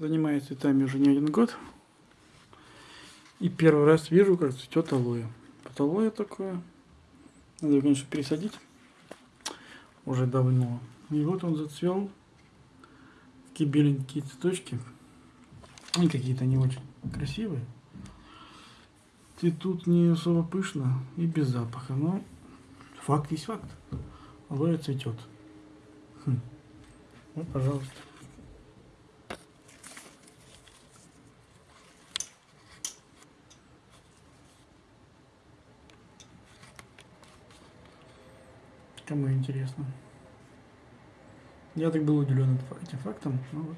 Занимаюсь цветами уже не один год. И первый раз вижу, как цветет алоэ. Вот алоэ такое. Надо его, конечно, пересадить. Уже давно. И вот он зацвел. Такие беленькие цветочки. Они какие-то не очень красивые. Цветут не особо пышно и без запаха. Но факт есть факт. Алоэ цветет. Хм. Вот, пожалуйста. Кому интересно. Я так был удивлен этим фактом. Ну вот.